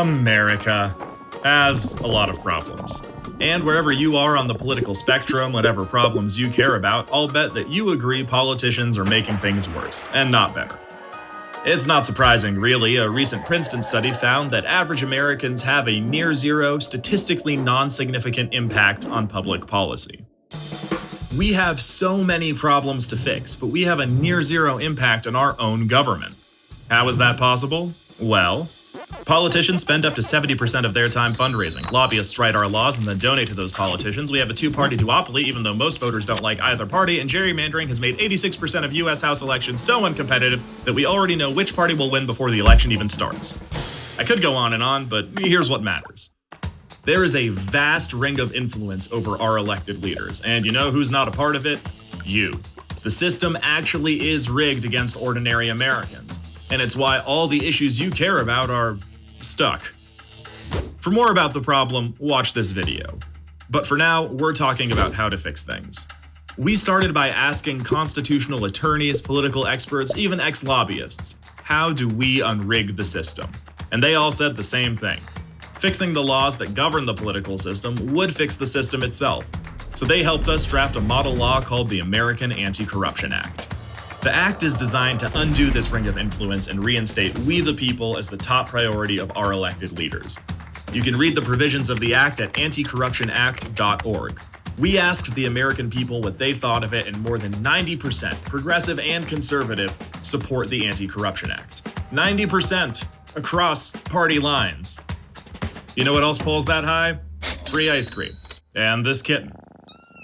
America has a lot of problems. And wherever you are on the political spectrum, whatever problems you care about, I'll bet that you agree politicians are making things worse, and not better. It's not surprising, really. A recent Princeton study found that average Americans have a near zero, statistically non significant impact on public policy. We have so many problems to fix, but we have a near zero impact on our own government. How is that possible? Well, Politicians spend up to 70% of their time fundraising. Lobbyists write our laws and then donate to those politicians. We have a two-party duopoly, even though most voters don't like either party, and gerrymandering has made 86% of US House elections so uncompetitive that we already know which party will win before the election even starts. I could go on and on, but here's what matters. There is a vast ring of influence over our elected leaders, and you know who's not a part of it? You. The system actually is rigged against ordinary Americans, and it's why all the issues you care about are stuck. For more about the problem, watch this video. But for now, we're talking about how to fix things. We started by asking constitutional attorneys, political experts, even ex-lobbyists, how do we unrig the system? And they all said the same thing. Fixing the laws that govern the political system would fix the system itself. So they helped us draft a model law called the American Anti-Corruption Act. The Act is designed to undo this ring of influence and reinstate we the people as the top priority of our elected leaders. You can read the provisions of the Act at anticorruptionact.org. We asked the American people what they thought of it, and more than 90%, progressive and conservative, support the Anti Corruption Act. 90% across party lines. You know what else pulls that high? Free ice cream. And this kitten.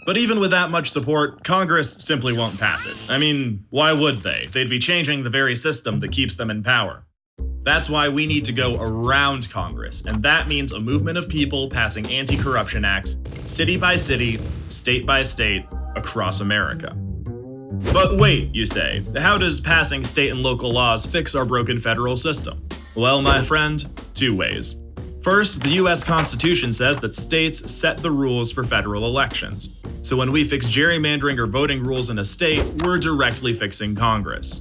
But even with that much support, Congress simply won't pass it. I mean, why would they? They'd be changing the very system that keeps them in power. That's why we need to go around Congress, and that means a movement of people passing anti-corruption acts, city by city, state by state, across America. But wait, you say, how does passing state and local laws fix our broken federal system? Well, my friend, two ways. First, the US Constitution says that states set the rules for federal elections. So when we fix gerrymandering or voting rules in a state, we're directly fixing Congress.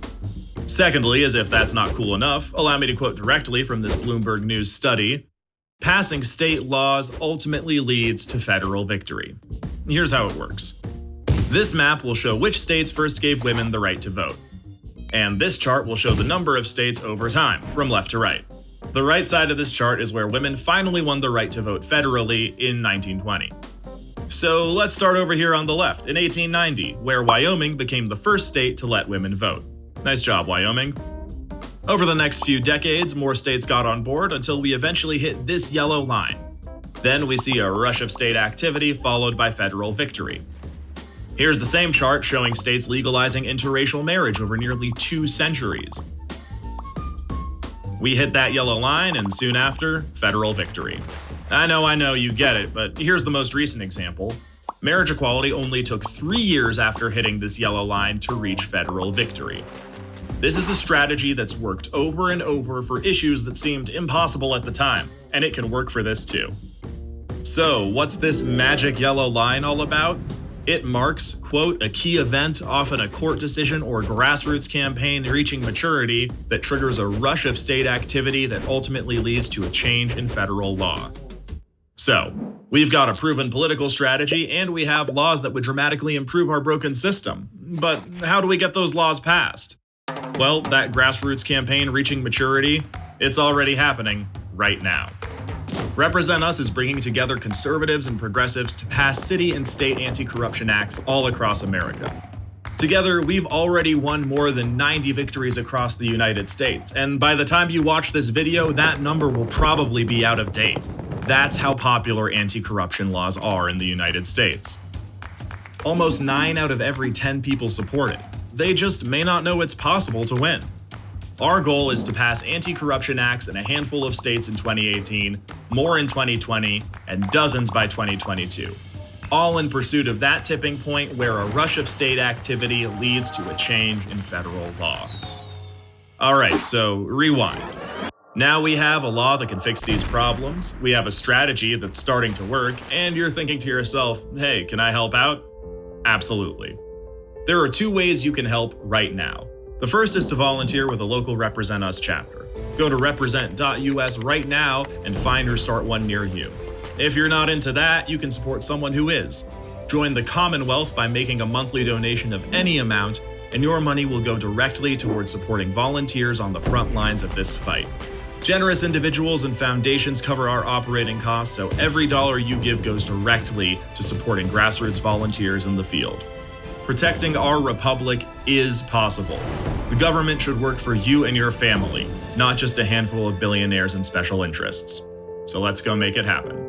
Secondly, as if that's not cool enough, allow me to quote directly from this Bloomberg News study, passing state laws ultimately leads to federal victory. Here's how it works. This map will show which states first gave women the right to vote. And this chart will show the number of states over time, from left to right. The right side of this chart is where women finally won the right to vote federally in 1920. So let's start over here on the left, in 1890, where Wyoming became the first state to let women vote. Nice job, Wyoming. Over the next few decades, more states got on board until we eventually hit this yellow line. Then we see a rush of state activity followed by federal victory. Here's the same chart showing states legalizing interracial marriage over nearly two centuries. We hit that yellow line, and soon after, federal victory. I know, I know, you get it, but here's the most recent example. Marriage equality only took three years after hitting this yellow line to reach federal victory. This is a strategy that's worked over and over for issues that seemed impossible at the time, and it can work for this too. So, what's this magic yellow line all about? It marks, quote, a key event, often a court decision or grassroots campaign reaching maturity that triggers a rush of state activity that ultimately leads to a change in federal law. So, we've got a proven political strategy and we have laws that would dramatically improve our broken system. But how do we get those laws passed? Well, that grassroots campaign reaching maturity, it's already happening right now. Represent Us is bringing together conservatives and progressives to pass city and state anti-corruption acts all across America. Together, we've already won more than 90 victories across the United States, and by the time you watch this video, that number will probably be out of date. That's how popular anti-corruption laws are in the United States. Almost 9 out of every 10 people support it. They just may not know it's possible to win. Our goal is to pass anti-corruption acts in a handful of states in 2018, more in 2020, and dozens by 2022. All in pursuit of that tipping point where a rush of state activity leads to a change in federal law. Alright, so rewind. Now we have a law that can fix these problems, we have a strategy that's starting to work, and you're thinking to yourself, hey, can I help out? Absolutely. There are two ways you can help right now. The first is to volunteer with a local Represent Us chapter. Go to represent.us right now and find or start one near you. If you're not into that, you can support someone who is. Join the Commonwealth by making a monthly donation of any amount, and your money will go directly towards supporting volunteers on the front lines of this fight. Generous individuals and foundations cover our operating costs, so every dollar you give goes directly to supporting grassroots volunteers in the field. Protecting our republic is possible. The government should work for you and your family, not just a handful of billionaires and special interests. So let's go make it happen.